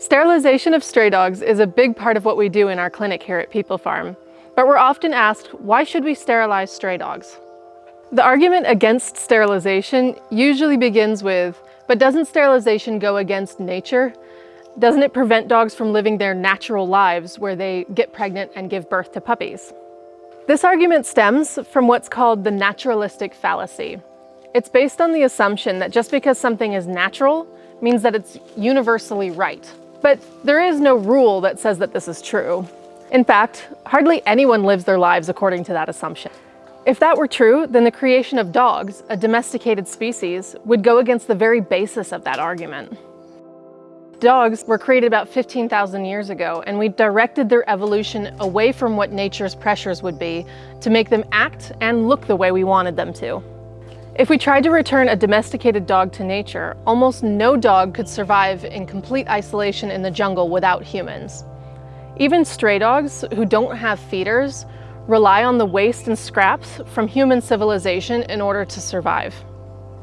Sterilization of stray dogs is a big part of what we do in our clinic here at People Farm, but we're often asked, why should we sterilize stray dogs? The argument against sterilization usually begins with, but doesn't sterilization go against nature? Doesn't it prevent dogs from living their natural lives where they get pregnant and give birth to puppies? This argument stems from what's called the naturalistic fallacy. It's based on the assumption that just because something is natural means that it's universally right. But there is no rule that says that this is true. In fact, hardly anyone lives their lives according to that assumption. If that were true, then the creation of dogs, a domesticated species, would go against the very basis of that argument. Dogs were created about 15,000 years ago, and we directed their evolution away from what nature's pressures would be to make them act and look the way we wanted them to. If we tried to return a domesticated dog to nature, almost no dog could survive in complete isolation in the jungle without humans. Even stray dogs, who don't have feeders, rely on the waste and scraps from human civilization in order to survive.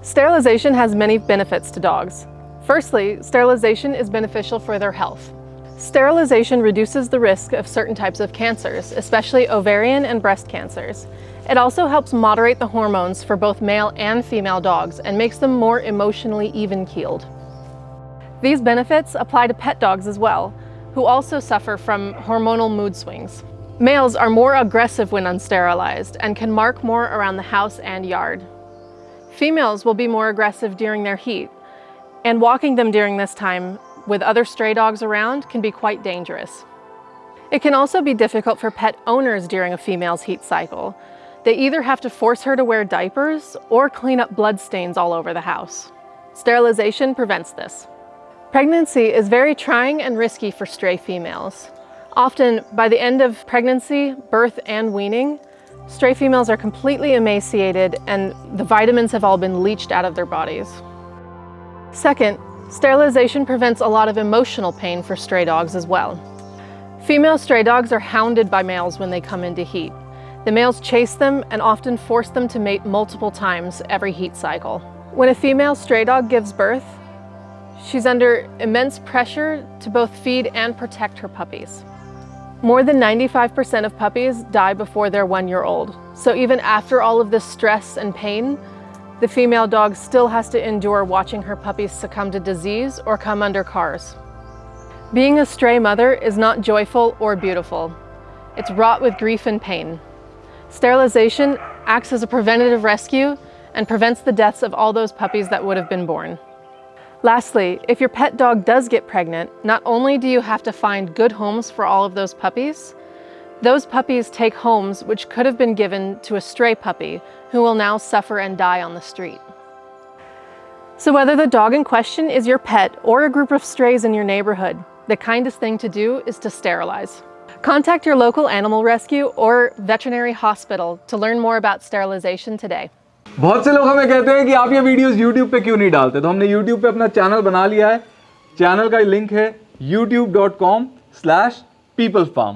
Sterilization has many benefits to dogs. Firstly, sterilization is beneficial for their health. Sterilization reduces the risk of certain types of cancers, especially ovarian and breast cancers. It also helps moderate the hormones for both male and female dogs and makes them more emotionally even-keeled. These benefits apply to pet dogs as well, who also suffer from hormonal mood swings. Males are more aggressive when unsterilized and can mark more around the house and yard. Females will be more aggressive during their heat, and walking them during this time with other stray dogs around can be quite dangerous. It can also be difficult for pet owners during a female's heat cycle. They either have to force her to wear diapers or clean up blood stains all over the house. Sterilization prevents this. Pregnancy is very trying and risky for stray females. Often, by the end of pregnancy, birth, and weaning, stray females are completely emaciated and the vitamins have all been leached out of their bodies. Second, Sterilization prevents a lot of emotional pain for stray dogs as well. Female stray dogs are hounded by males when they come into heat. The males chase them and often force them to mate multiple times every heat cycle. When a female stray dog gives birth, she's under immense pressure to both feed and protect her puppies. More than 95% of puppies die before they're one year old. So even after all of this stress and pain, the female dog still has to endure watching her puppies succumb to disease or come under cars. Being a stray mother is not joyful or beautiful. It's wrought with grief and pain. Sterilization acts as a preventative rescue and prevents the deaths of all those puppies that would have been born. Lastly, if your pet dog does get pregnant, not only do you have to find good homes for all of those puppies, those puppies take homes which could have been given to a stray puppy who will now suffer and die on the street. So whether the dog in question is your pet or a group of strays in your neighborhood, the kindest thing to do is to sterilize. Contact your local animal rescue or veterinary hospital to learn more about sterilization today. बहुत से लोग हमें कहते हैं कि आप ये videos YouTube पे क्यों नहीं डालते? तो हमने YouTube पे अपना चैनल बना लिया है। चैनल का लिंक है youtube.com slash peoplefarm